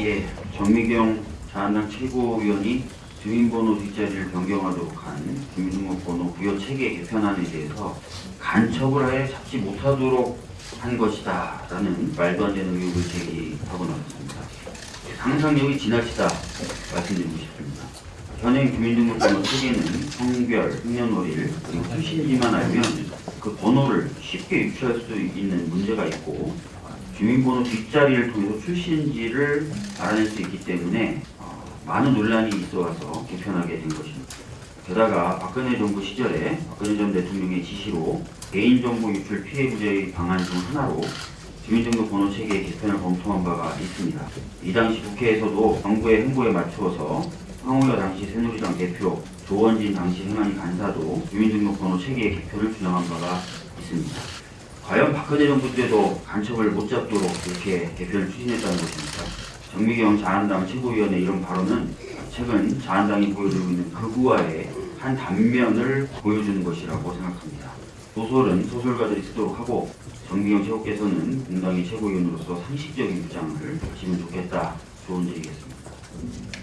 예, 정미경 자한당 최고위원이 주민번호 뒷자리를 변경하도록 한 주민등록번호 부여 체계 개편안에 대해서 간첩을 하여 잡지 못하도록 한 것이다 라는 말도 안 되는 의혹을 제기하고 나왔습니다. 상상력이 지나치다 말씀드리고 싶습니다. 현행 주민등록번호 체계는 성별, 생년월일, 그리고 출신지만 알면 그 번호를 쉽게 유추할 수 있는 문제가 있고 주민번호 뒷자리를 통해서 출신지를 알아낼 수 있기 때문에 어, 많은 논란이 있어 와서 개편하게 된 것입니다. 게다가 박근혜 정부 시절에 박근혜 전 대통령의 지시로 개인정보 유출 피해 구제 방안 중 하나로 주민등록 번호 체계 개편을 검토한 바가 있습니다. 이 당시 국회에서도 정부의 행보에 맞추어서 황우여 당시 새누리당 대표 조원진 당시 행안위 간사도 주민등록번호 체계 개편을 주장한 바가 있습니다. 과연 박근혜 정부 때도 간첩을 못 잡도록 이렇게 개편을 추진했다는 것입니까? 정미경 자한당 최고위원의 이런 발언은 최근 자한당이 보여주고 있는 극우화의 한 단면을 보여주는 것이라고 생각합니다. 소설은 소설가들이 쓰도록 하고 정미경 최고께서는 공당의 최고위원으로서 상식적인 주장을 하시면 좋겠다 조언 드리겠습니다.